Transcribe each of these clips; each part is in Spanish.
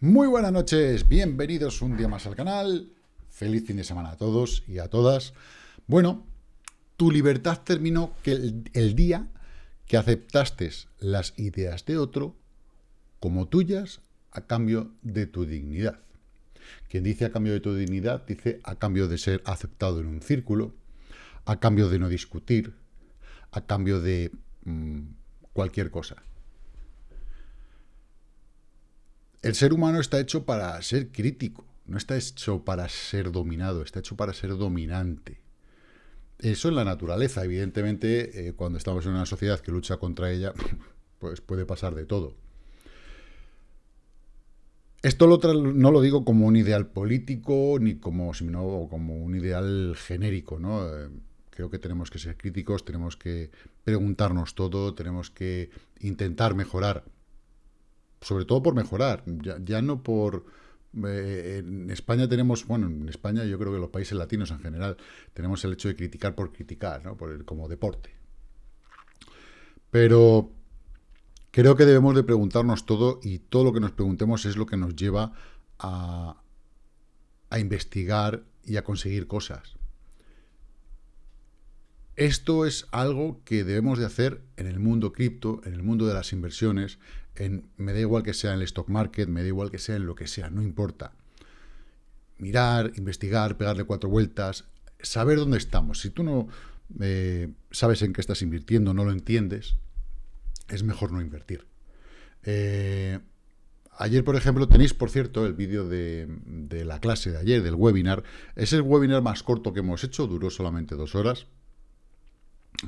Muy buenas noches, bienvenidos un día más al canal. Feliz fin de semana a todos y a todas. Bueno, tu libertad terminó el, día que aceptaste las ideas de otro como tuyas a cambio de tu dignidad. Quien dice a cambio de tu dignidad, dice a cambio de ser aceptado en un círculo, a cambio de no discutir, a cambio de mm, cualquier cosa. El ser humano está hecho para ser crítico, no está hecho para ser dominado, está hecho para ser dominante. Eso es la naturaleza, evidentemente, eh, cuando estamos en una sociedad que lucha contra ella, pues puede pasar de todo. Esto no lo digo como un ideal político, ni como, sino como un ideal genérico, ¿no? Eh, creo que tenemos que ser críticos, tenemos que preguntarnos todo, tenemos que intentar mejorar sobre todo por mejorar, ya, no por... Eh, en España tenemos, bueno, en España yo creo que los países latinos en general tenemos el hecho de criticar por criticar, ¿no? por como deporte. Pero creo que debemos de preguntarnos todo y todo lo que nos preguntemos es lo que nos lleva a, a investigar y a conseguir cosas. Esto es algo que debemos de hacer en el mundo cripto, en el mundo de las inversiones, en, me da igual que sea en el stock market, me da igual que sea en lo que sea, no importa. Mirar, investigar, pegarle cuatro vueltas, saber dónde estamos. Si tú no eh, sabes en qué estás invirtiendo, no lo entiendes, es mejor no invertir. Eh, ayer, por ejemplo, tenéis, por cierto, el vídeo de, de, la clase de ayer, del webinar. Es el webinar más corto que hemos hecho, duró solamente dos horas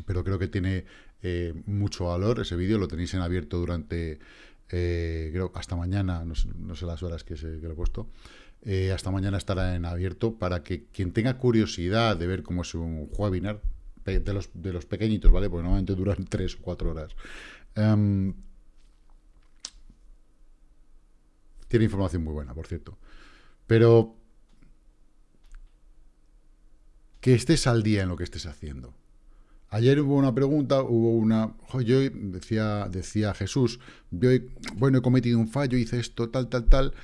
pero creo que tiene eh, mucho valor ese vídeo, lo tenéis en abierto durante, eh, creo, hasta mañana, no sé, las horas que, se, lo he puesto, eh, hasta mañana estará en abierto para que quien tenga curiosidad de ver cómo es un webinar, de los, de los pequeñitos, ¿vale? Porque normalmente duran tres o cuatro horas. Em, tiene información muy buena, por cierto. Pero que estés al día en lo que estés haciendo. Ayer hubo una pregunta, hubo una... Yo decía, decía Jesús, yo bueno, he cometido un fallo, hice esto, tal, tal, tal,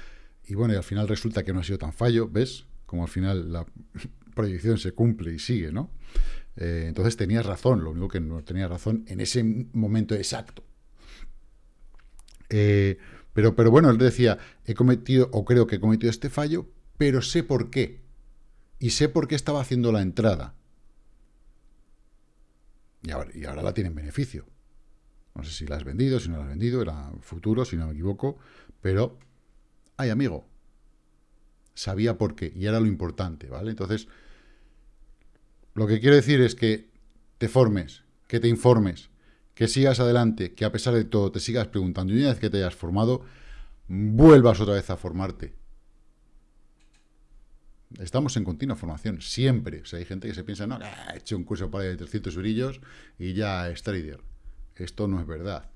y bueno, y al final resulta que no ha sido tan fallo, ¿ves? Como al final la proyección se cumple y sigue, ¿no? Eh, entonces tenías razón, lo único que no tenía razón en ese momento exacto. Eh, pero, pero bueno, él decía, he cometido, o creo que he cometido este fallo, pero sé por qué. Y sé por qué estaba haciendo la entrada. Y ahora, la tienen beneficio. No sé si la has vendido, si no la has vendido, era futuro, si no me equivoco, pero, ay amigo, sabía por qué, y era lo importante, ¿vale? Entonces, lo que quiero decir es que te formes, que te informes, que sigas adelante, que a pesar de todo te sigas preguntando, y una vez que te hayas formado, vuelvas otra vez a formarte. Estamos en continua formación, siempre. O sea, hay gente que se piensa, no, he hecho un curso para de 300 brillos y ya es trader. Esto no es verdad.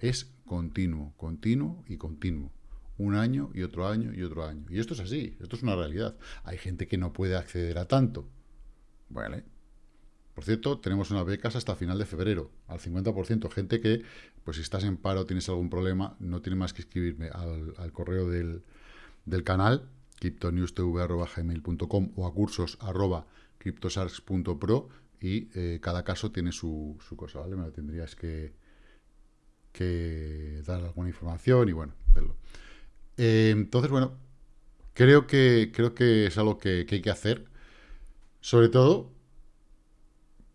Es continuo, continuo y continuo. Un año y otro año y otro año. Y esto es así, esto es una realidad. Hay gente que no puede acceder a tanto. Vale. Por cierto, tenemos unas becas hasta final de febrero, al 50%. Gente que, pues si estás en paro, tienes algún problema, no tiene más que escribirme al, correo del canal cryptonewstv.gmail.com o a cursos arroba y eh, cada caso tiene su, cosa, ¿vale? Me lo tendrías que, dar alguna información y bueno, verlo. Eh, entonces, bueno, creo que, creo que es algo que, hay que hacer, sobre todo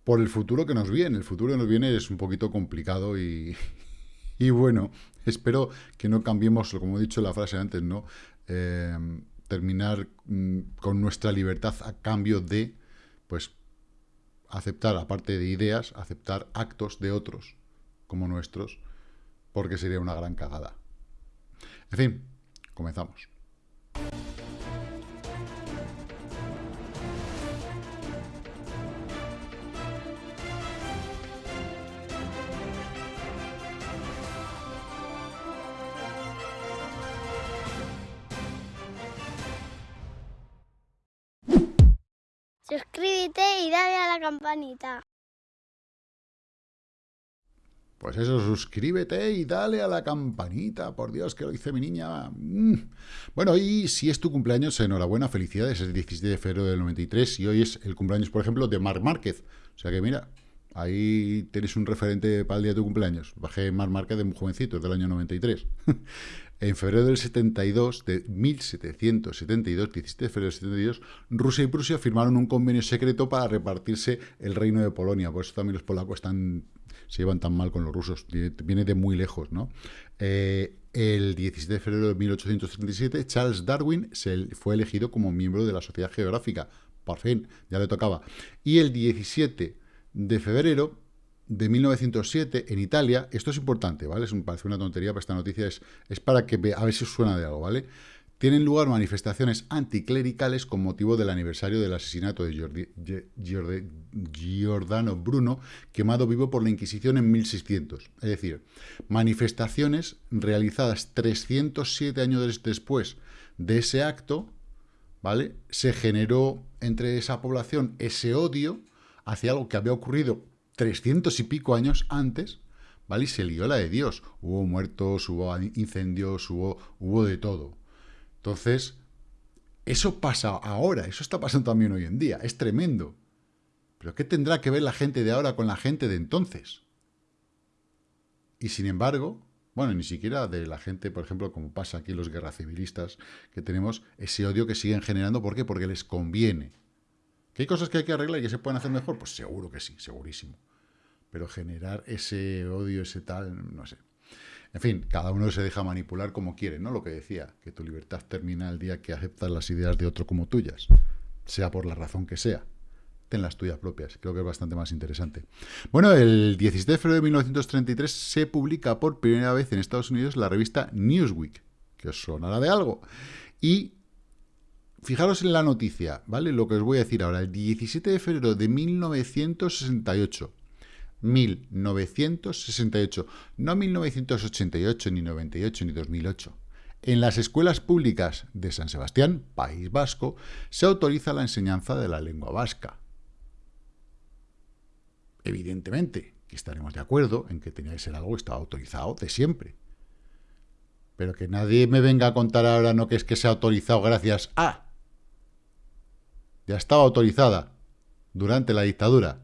por el futuro que nos viene. El futuro que nos viene es un poquito complicado y, y bueno, espero que no cambiemos, como he dicho en la frase antes, ¿no? Eh, terminar mm, con nuestra libertad a cambio de, pues, aceptar, aparte de ideas, aceptar actos de otros como nuestros, porque sería una gran cagada. En fin, comenzamos. Campanita. Pues eso, suscríbete y dale a la campanita, por Dios, que lo dice mi niña. Mm. Bueno, y si es tu cumpleaños, enhorabuena, felicidades, es el 17 de febrero del 93 y hoy es el cumpleaños, por ejemplo, de Marc Márquez. O sea que mira, ahí tienes un referente para el día de tu cumpleaños. Bajé Marc Márquez de muy jovencito, es del año 93. en febrero del 72, de 1772, 17 de febrero del 72, Rusia y Prusia firmaron un convenio secreto para repartirse el reino de Polonia. Por eso también los polacos están, se llevan tan mal con los rusos. Viene de muy lejos, ¿no? Eh, el 17 de febrero de 1837, Charles Darwin se fue elegido como miembro de la Sociedad Geográfica. Por fin, ya le tocaba. Y el 17 de febrero de 1907 en Italia, esto es importante, ¿vale? Es un, parece una tontería, pero esta noticia es, es para que a ver si suena de algo, ¿vale? Tienen lugar manifestaciones anticlericales con motivo del aniversario del asesinato de Giordano Bruno, quemado vivo por la Inquisición en 1600. Es decir, manifestaciones realizadas 307 años después de ese acto, ¿vale? Se generó entre esa población ese odio hacia algo que había ocurrido 300 y pico años antes, ¿vale? Y se lió la de Dios. Hubo muertos, hubo incendios, hubo, hubo de todo. Entonces, eso pasa ahora, eso está pasando también hoy en día, es tremendo. Pero ¿qué tendrá que ver la gente de ahora con la gente de entonces? Y sin embargo, bueno, ni siquiera de la gente, por ejemplo, como pasa aquí los guerra civilistas, que tenemos ese odio que siguen generando. ¿Por qué? Porque les conviene. ¿Que hay cosas que hay que arreglar y que se pueden hacer mejor? Pues seguro que sí, segurísimo. Pero generar ese odio, ese tal, no sé. En fin, cada uno se deja manipular como quiere, ¿no? Lo que decía, que tu libertad termina el día que aceptas las ideas de otro como tuyas, sea por la razón que sea. Ten las tuyas propias, creo que es bastante más interesante. Bueno, el 17 de febrero de 1933 se publica por primera vez en Estados Unidos la revista Newsweek, que os sonará de algo. Y Fijaros en la noticia, ¿vale? Lo que os voy a decir ahora. El 17 de febrero de 1968. 1968. No 1988, ni 98, ni 2008. En las escuelas públicas de San Sebastián, País Vasco, se autoriza la enseñanza de la lengua vasca. Evidentemente que estaremos de acuerdo en que tenía que ser algo que estaba autorizado de siempre. Pero que nadie me venga a contar ahora no que es que se ha autorizado gracias a ya estaba autorizada durante la dictadura.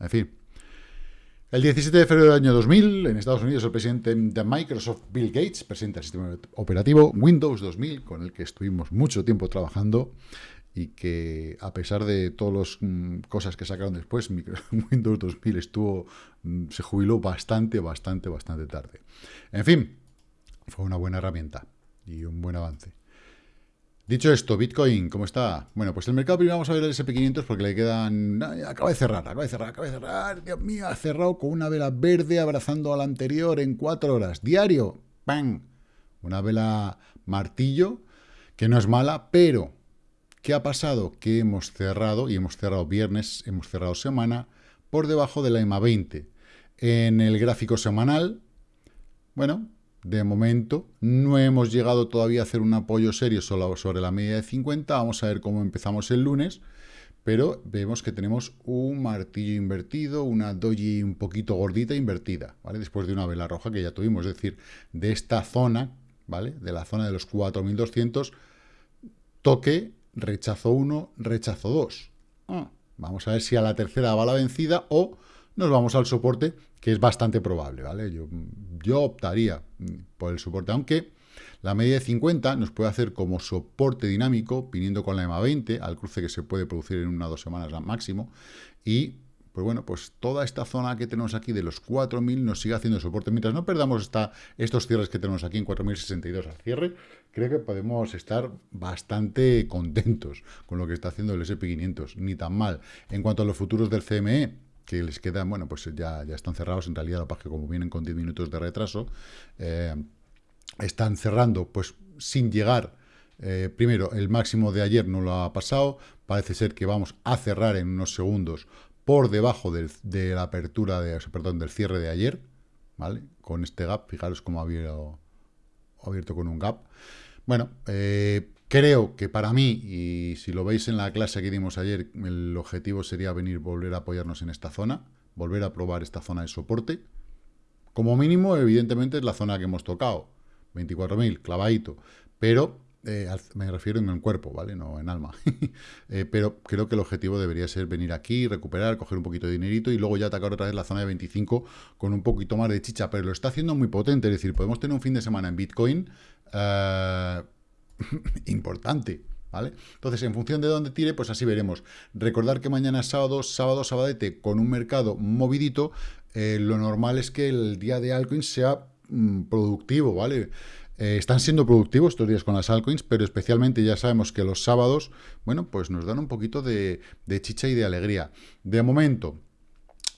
En fin. El 17 de febrero del año 2000, en Estados Unidos, el presidente de Microsoft, Bill Gates, presenta el sistema operativo Windows 2000, con el que estuvimos mucho tiempo trabajando y que, a pesar de todas las mm, cosas que sacaron después, Windows 2000 estuvo, mm, se jubiló bastante, bastante, bastante tarde. En fin, fue una buena herramienta y un buen avance. Dicho esto, Bitcoin, ¿cómo está? Bueno, pues el mercado primero vamos a ver el SP500 porque le quedan... acaba de cerrar, acaba de cerrar, acaba de cerrar. Dios mío, ha cerrado con una vela verde abrazando a la anterior en cuatro horas. Diario, ¡pam! Una vela martillo, que no es mala, pero ¿qué ha pasado? Que hemos cerrado, y hemos cerrado viernes, hemos cerrado semana, por debajo de la EMA 20. En el gráfico semanal, bueno, de momento no hemos llegado todavía a hacer un apoyo serio sobre la media de 50. Vamos a ver cómo empezamos el lunes. Pero vemos que tenemos un martillo invertido, una doji un poquito gordita invertida, ¿vale? Después de una vela roja que ya tuvimos, es decir, de esta zona, ¿vale? De la zona de los 4200, toque, rechazo 1, rechazo 2. Ah, vamos a ver si a la tercera va la vencida o nos vamos al soporte, que es bastante probable, ¿vale? Yo, yo optaría por el soporte, aunque la media de 50 nos puede hacer como soporte dinámico, viniendo con la EMA 20, al cruce que se puede producir en una o dos semanas máximo, y pues bueno, pues toda esta zona que tenemos aquí de los 4.000 nos sigue haciendo soporte. Mientras no perdamos esta, estos cierres que tenemos aquí en 4.062 al cierre, creo que podemos estar bastante contentos con lo que está haciendo el SP500, ni tan mal. En cuanto a los futuros del CME, que les quedan, bueno, pues ya, ya están cerrados, en realidad, lo que como vienen con 10 minutos de retraso, eh, están cerrando, pues sin llegar, eh, primero, el máximo de ayer no lo ha pasado, parece ser que vamos a cerrar en unos segundos por debajo del, de la apertura, de, perdón, del cierre de ayer, ¿vale? Con este gap, fijaros cómo ha abierto, abierto con un gap. Bueno, eh, Creo que para mí, y si lo veis en la clase que dimos ayer, el objetivo sería venir, volver a apoyarnos en esta zona, volver a probar esta zona de soporte. Como mínimo, evidentemente, es la zona que hemos tocado. 24.000, clavadito. Pero eh, me refiero en el cuerpo, ¿vale? No en alma. Eh, pero creo que el objetivo debería ser venir aquí, recuperar, coger un poquito de dinerito y luego ya atacar otra vez la zona de 25 con un poquito más de chicha. Pero lo está haciendo muy potente, es decir, podemos tener un fin de semana en Bitcoin eh, importante. ¿Vale? Entonces, en función de dónde tire, pues así veremos. Recordar que mañana es sábado, sábado, sabadete, con un mercado movidito, lo normal es que el día de altcoins sea mm, productivo, ¿vale? Eh, están siendo productivos estos días con las altcoins, pero especialmente ya sabemos que los sábados, bueno, pues nos dan un poquito de, chicha y de alegría. De momento,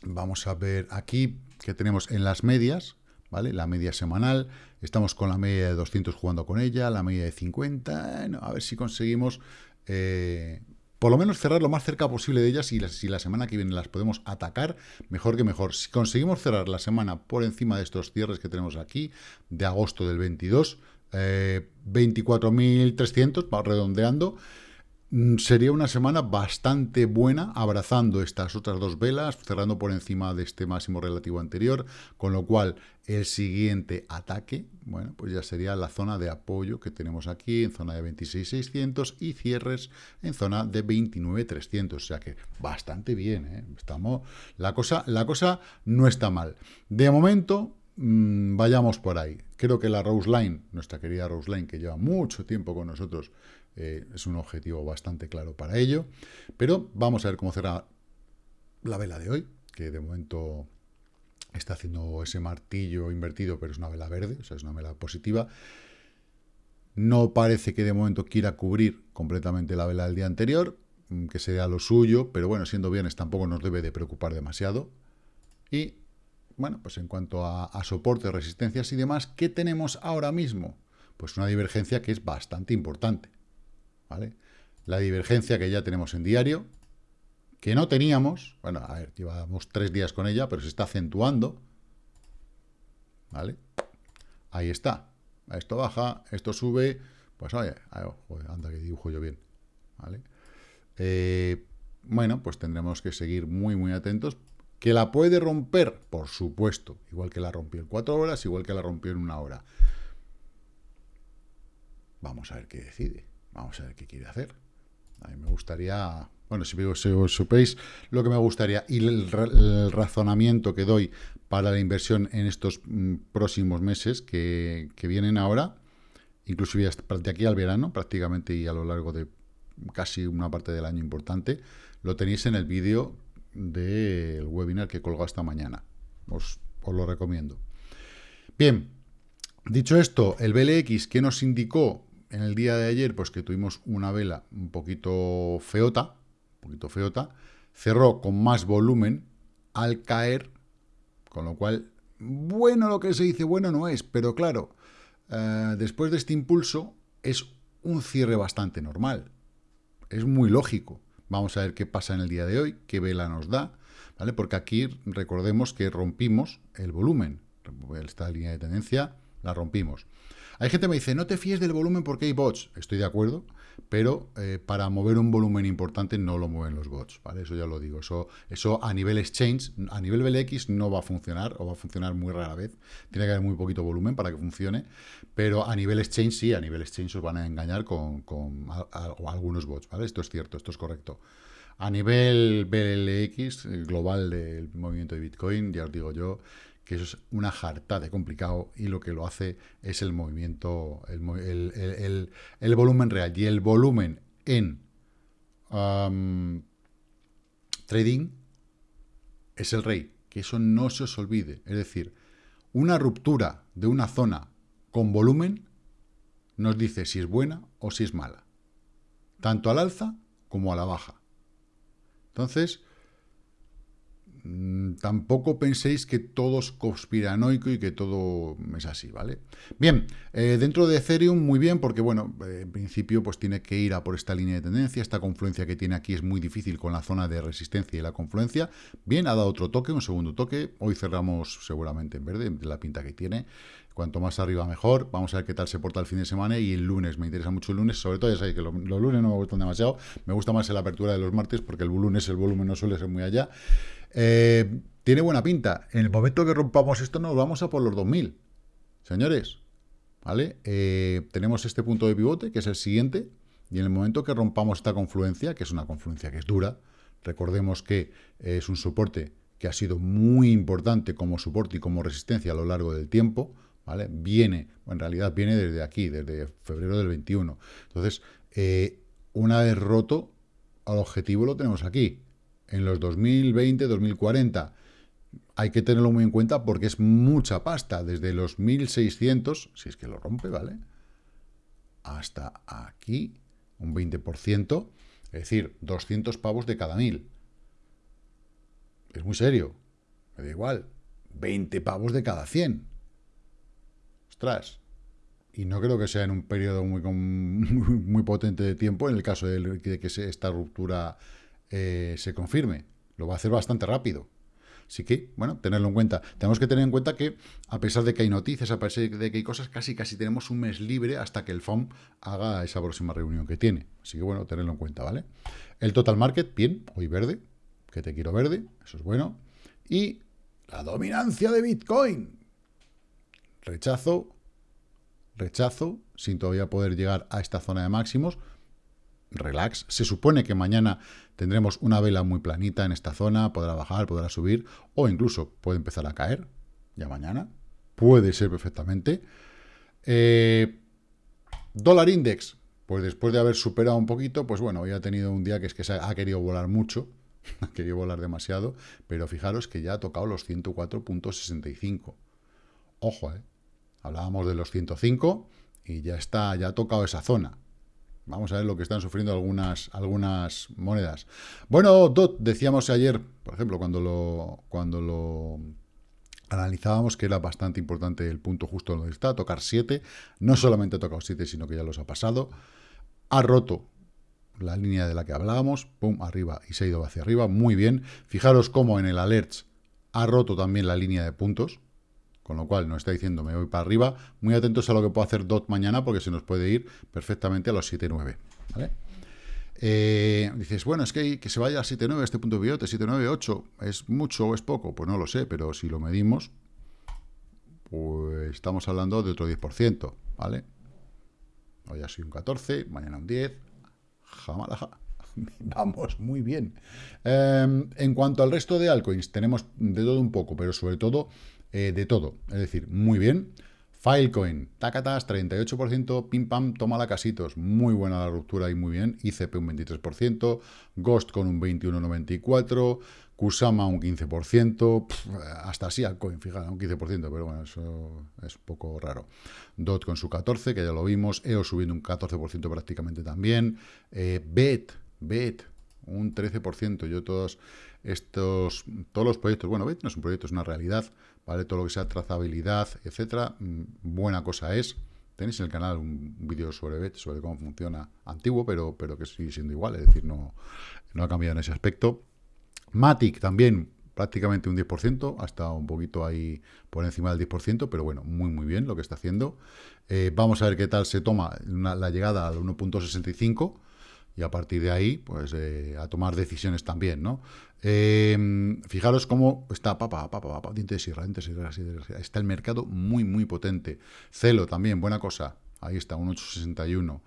vamos a ver aquí que tenemos en las medias, ¿vale? La media semanal, estamos con la media de 200 jugando con ella, la media de 50, a ver si conseguimos eh, por lo menos cerrar lo más cerca posible de ellas y si la semana que viene las podemos atacar, mejor que mejor. Si conseguimos cerrar la semana por encima de estos cierres que tenemos aquí, de agosto del 22, 24.300, va redondeando, sería una semana bastante buena, abrazando estas otras dos velas, cerrando por encima de este máximo relativo anterior, con lo cual el siguiente ataque, bueno, pues ya sería la zona de apoyo que tenemos aquí, en zona de 26.600 y cierres en zona de 29.300, o sea que bastante bien, ¿eh? Estamos, la, cosa, la cosa no está mal. De momento, mm, vayamos por ahí. Creo que la Rose Line, nuestra querida Rose Line, que lleva mucho tiempo con nosotros, eh, es un objetivo bastante claro para ello. Pero vamos a ver cómo será la vela de hoy, que de momento está haciendo ese martillo invertido, pero es una vela verde, o sea, es una vela positiva. No parece que de momento quiera cubrir completamente la vela del día anterior, mm, que sería lo suyo, pero bueno, siendo viernes tampoco nos debe de preocupar demasiado. Y, bueno, pues en cuanto a, a soporte, resistencias y demás, ¿qué tenemos ahora mismo? Pues una divergencia que es bastante importante. ¿Vale? La divergencia que ya tenemos en diario, que no teníamos, bueno, a ver, llevamos tres días con ella, pero se está acentuando, ¿vale? Ahí está. Esto baja, esto sube, pues oye, anda que dibujo yo bien, ¿vale? Eh, bueno, pues tendremos que seguir muy, muy atentos. ¿Que la puede romper? Por supuesto. Igual que la rompió en cuatro horas, igual que la rompió en una hora. Vamos a ver qué decide. Vamos a ver qué quiere hacer. A mí me gustaría, bueno, si, os supéis lo que me gustaría y el, razonamiento que doy para la inversión en estos mm, próximos meses que, vienen ahora, inclusive de aquí al verano prácticamente y a lo largo de casi una parte del año importante, lo tenéis en el vídeo del webinar que colgado esta mañana. Os, os lo recomiendo. Bien, dicho esto, el BLX que nos indicó en el día de ayer, pues que tuvimos una vela un poquito feota, un poquito feota, cerró con más volumen al caer, con lo cual, bueno lo que se dice, bueno no es, pero claro, eh, después de este impulso es un cierre bastante normal, es muy lógico. Vamos a ver qué pasa en el día de hoy, qué vela nos da, ¿vale? Porque aquí recordemos que rompimos el volumen, esta línea de tendencia la rompimos. Hay gente que me dice, no te fíes del volumen porque hay bots. Estoy de acuerdo, pero eh, para mover un volumen importante no lo mueven los bots, ¿vale? Eso ya lo digo. Eso, a nivel exchange, a nivel BLX no va a funcionar, o va a funcionar muy rara vez. Tiene que haber muy poquito volumen para que funcione, pero a nivel exchange sí, a nivel exchange os van a engañar con, algunos bots, ¿vale? Esto es cierto, esto es correcto. A nivel BLX, global del movimiento de Bitcoin, ya os digo yo, que eso es una jarta de complicado y lo que lo hace es el movimiento, el, volumen real. Y el volumen en trading es el rey, que eso no se os olvide. Es decir, una ruptura de una zona con volumen nos dice si es buena o si es mala, tanto al alza como a la baja. Entonces, tampoco penséis que todo es conspiranoico y que todo es así, ¿vale? Bien, eh, dentro de Ethereum, muy bien, porque, bueno, eh, en principio, pues tiene que ir a por esta línea de tendencia, esta confluencia que tiene aquí es muy difícil con la zona de resistencia y la confluencia. Bien, ha dado otro toque, un segundo toque, hoy cerramos seguramente en verde, de la pinta que tiene, cuanto más arriba mejor, vamos a ver qué tal se porta el fin de semana y el lunes, me interesa mucho el lunes, sobre todo ya sabéis que los, lunes no me gustan demasiado, me gusta más la apertura de los martes porque el lunes el volumen no suele ser muy allá, eh, tiene buena pinta. En el momento que rompamos esto nos vamos a por los 2000. Señores, ¿vale? Eh, tenemos este punto de pivote, que es el siguiente, y en el momento que rompamos esta confluencia, que es una confluencia que es dura, recordemos que es un soporte que ha sido muy importante como soporte y como resistencia a lo largo del tiempo, ¿vale? Viene, en realidad viene desde aquí, desde febrero del 21. Entonces, eh, una vez roto, al objetivo lo tenemos aquí, en los 2020, 2040. Hay que tenerlo muy en cuenta porque es mucha pasta, desde los 1600, si es que lo rompe, ¿vale? Hasta aquí, un 20%, es decir, 200 pavos de cada mil. Es muy serio, me da igual, 20 pavos de cada 100. Ostras, y no creo que sea en un periodo muy, muy, potente de tiempo en el caso de, que esta ruptura eh, se confirme. Lo va a hacer bastante rápido. Así que, bueno, tenerlo en cuenta. Tenemos que tener en cuenta que, a pesar de que hay noticias, a pesar de que hay cosas, casi casi tenemos un mes libre hasta que el FOM haga esa próxima reunión que tiene. Así que, bueno, tenerlo en cuenta, ¿vale? El total market, bien, hoy verde, que te quiero verde, eso es bueno. Y la dominancia de Bitcoin. Rechazo, rechazo, sin todavía poder llegar a esta zona de máximos relax. Se supone que mañana tendremos una vela muy planita en esta zona, podrá bajar, podrá subir, o incluso puede empezar a caer, ya mañana. Puede ser perfectamente. Eh, dólar index, pues después de haber superado un poquito, pues bueno, hoy ha tenido un día que es que se ha querido volar mucho, ha querido volar demasiado, pero fijaros que ya ha tocado los 104.65. Ojo, ¿eh? Hablábamos de los 105 y ya está, ya ha tocado esa zona. Vamos a ver lo que están sufriendo algunas, monedas. Bueno, DOT, decíamos ayer, por ejemplo, cuando lo, analizábamos que era bastante importante el punto justo donde está, tocar 7. No solamente ha tocado 7, sino que ya los ha pasado. Ha roto la línea de la que hablábamos, pum, arriba, y se ha ido hacia arriba, muy bien. Fijaros cómo en el alerts ha roto también la línea de puntos, con lo cual nos está diciendo me voy para arriba. Muy atentos a lo que puedo hacer DOT mañana porque se nos puede ir perfectamente a los 7.9. ¿vale? Eh, dices, bueno, es que, que se vaya a 7.9 este punto de pivote, 7.9, ¿es mucho o es poco? Pues no lo sé, pero si lo medimos, pues estamos hablando de otro 10%, ¿vale? Hoy ha sido un 14, mañana un 10, jamalaja. Vamos, muy bien. Em, en cuanto al resto de altcoins, tenemos de todo un poco, pero sobre todo eh, de todo. Es decir, muy bien. Filecoin, tacatas, 38%, pim pam, toma la casitos, muy buena la ruptura y muy bien, ICP un 23%, Ghost con un 21,94%, Kusama un 15%, hasta así altcoin, fíjate, un 15%, pero bueno, eso es un poco raro. DOT con su 14, que ya lo vimos, EO subiendo un 14% prácticamente también, eh, BET, BET, un 13%, yo todos estos, todos los proyectos, bueno, no es un proyecto, es una realidad, ¿vale? Todo lo que sea trazabilidad, etcétera, mm, buena cosa es. Tenéis en el canal un vídeo sobre BET, sobre cómo funciona, antiguo, pero, pero que sigue siendo igual, es decir, no, no ha cambiado en ese aspecto. Matic también prácticamente un 10%, hasta un poquito ahí por encima del 10%, pero bueno, muy muy bien lo que está haciendo. Eh, vamos a ver qué tal se toma la llegada al 1.65, y a partir de ahí, pues eh, a tomar decisiones también, ¿no? Em, fijaros cómo está, papá, papá, papá, diente de sierra, diente de sierra, está el mercado muy, muy potente. Celo también, buena cosa, ahí está, un 861.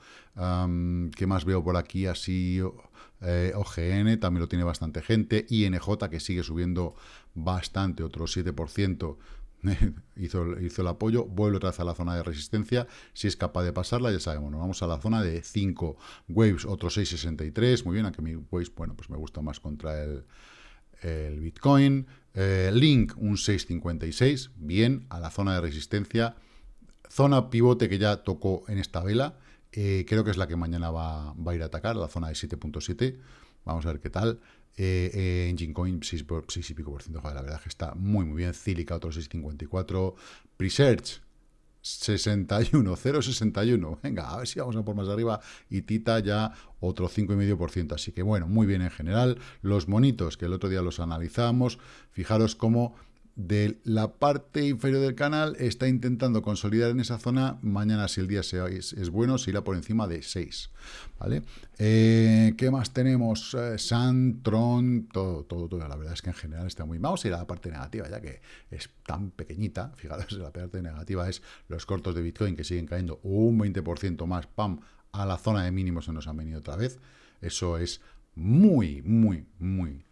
¿Qué más veo por aquí? Así, eh, OGN también lo tiene bastante gente, INJ que sigue subiendo bastante, otro 7%. hizo, hizo el apoyo, vuelve otra vez a la zona de resistencia, si es capaz de pasarla, ya sabemos, nos vamos a la zona de 5 waves, otro 6.63, muy bien, aunque mi waves, bueno, pues me gusta más contra el, el Bitcoin, eh, Link un 6.56, bien, a la zona de resistencia, zona pivote que ya tocó en esta vela, eh, creo que es la que mañana va, va a ir a atacar, la zona de 7.7, vamos a ver qué tal, eh, eh, Engine Coin 6, y pico por ciento, la verdad que está muy muy bien, Cilica otro 6,54, Presearch 61, 0,61, venga, a ver si vamos a por más arriba, y Tita ya otro 5,5%, así que bueno, muy bien en general, los monitos que el otro día los analizamos, fijaros cómo de la parte inferior del canal está intentando consolidar en esa zona. Mañana, si el día es, es, bueno, se irá por encima de 6. ¿vale? Eh, ¿Qué más tenemos? Eh, Santron, todo, todo, todo. La verdad es que en general está muy... Vamos a ir a la parte negativa, ya que es tan pequeñita. Fijaros, la parte negativa es los cortos de Bitcoin que siguen cayendo un 20% más, pam, a la zona de mínimos se nos han venido otra vez. Eso es muy, muy, muy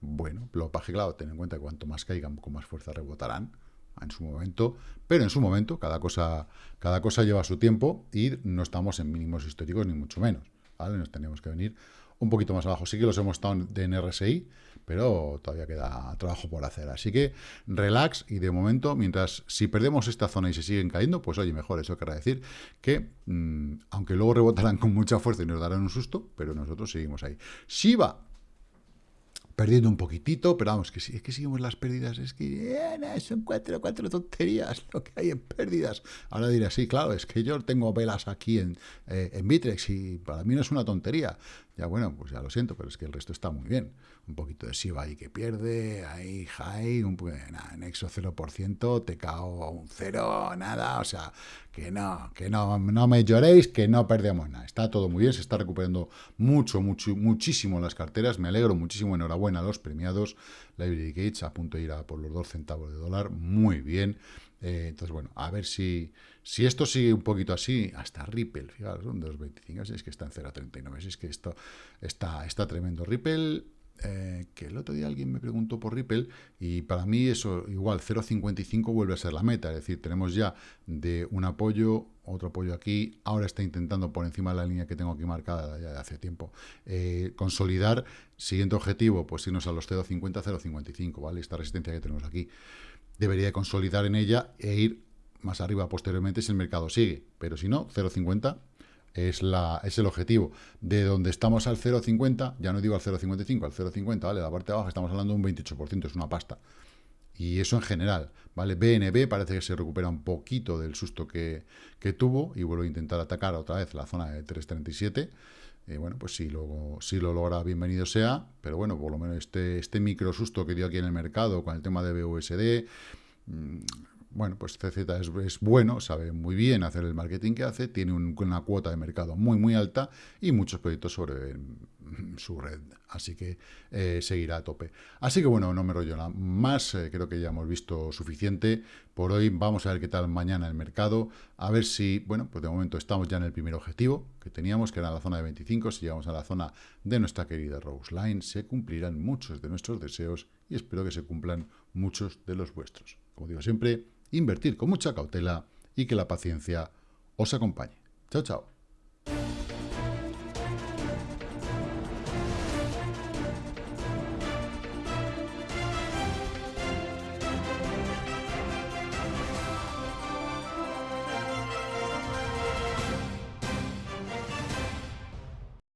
bueno, lo que claro, ten en cuenta que cuanto más caigan, con más fuerza rebotarán en su momento, pero en su momento, cada cosa, cada cosa lleva su tiempo y no estamos en mínimos históricos ni mucho menos, ¿vale? Nos tenemos que venir un poquito más abajo. Sí que los hemos estado en RSI, pero todavía queda trabajo por hacer. Así que relax y de momento, mientras si perdemos esta zona y se siguen cayendo, pues oye, mejor. Eso querrá decir que, mm, aunque luego rebotarán con mucha fuerza y nos darán un susto, pero nosotros seguimos ahí. Shiba, perdiendo un poquitito, pero vamos, que si es que seguimos las pérdidas, es que eh, son cuatro, cuatro tonterías lo que hay en pérdidas. Ahora dirás, sí, claro, es que yo tengo velas aquí en, eh, en Bitrex y para mí no es una tontería. Ya bueno, pues ya lo siento, pero es que el resto está muy bien. Un poquito de SIVA ahí que pierde, ahí high, un nada, Nexo 0%, te cago un cero, nada, o sea, que no, que no, no me lloréis, que no perdemos nada. Está todo muy bien, se está recuperando mucho, mucho, muchísimo las carteras, me alegro muchísimo, enhorabuena a los premiados, Library Gates a punto de ir a por los 2 centavos de dólar, muy bien. Eh, entonces, bueno, a ver si, si esto sigue un poquito así, hasta Ripple, fijaros, un 2.25, si es que está en 0.39, si es que esto está, está tremendo. Ripple, eh, que el otro día alguien me preguntó por Ripple, y para mí eso, igual, 0.55 vuelve a ser la meta, es decir, tenemos ya de un apoyo, otro apoyo aquí, ahora está intentando por encima de la línea que tengo aquí marcada ya de hace tiempo, eh, consolidar, siguiente objetivo, pues irnos a los 0.50, 0.55, ¿vale? Esta resistencia que tenemos aquí debería consolidar en ella e ir más arriba posteriormente si el mercado sigue. Pero si no, 0,50 es, la, es el objetivo. De donde estamos al 0,50, ya no digo al 0,55, al 0,50, ¿vale? La parte de abajo estamos hablando de un 28%, es una pasta. Y eso en general, ¿vale? BNB parece que se recupera un poquito del susto que, que tuvo y vuelve a intentar atacar otra vez la zona de 337. Eh, bueno, pues si lo, si lo logra, bienvenido sea, pero bueno, por lo menos este, este micro susto que dio aquí en el mercado con el tema de BUSD, mm, bueno, pues CZ es, bueno, sabe muy bien hacer el marketing que hace, tiene una cuota de mercado muy, muy alta y muchos proyectos sobre su red, así que eh, seguirá a tope. Así que bueno, no me rollo nada más, eh, creo que ya hemos visto suficiente por hoy. Vamos a ver qué tal mañana el mercado, a ver si, bueno, pues de momento estamos ya en el primer objetivo que teníamos, que era la zona de 25, si llegamos a la zona de nuestra querida Rose Line, se cumplirán muchos de nuestros deseos y espero que se cumplan muchos de los vuestros. Como digo siempre, invertir con mucha cautela y que la paciencia os acompañe. Chao, chao.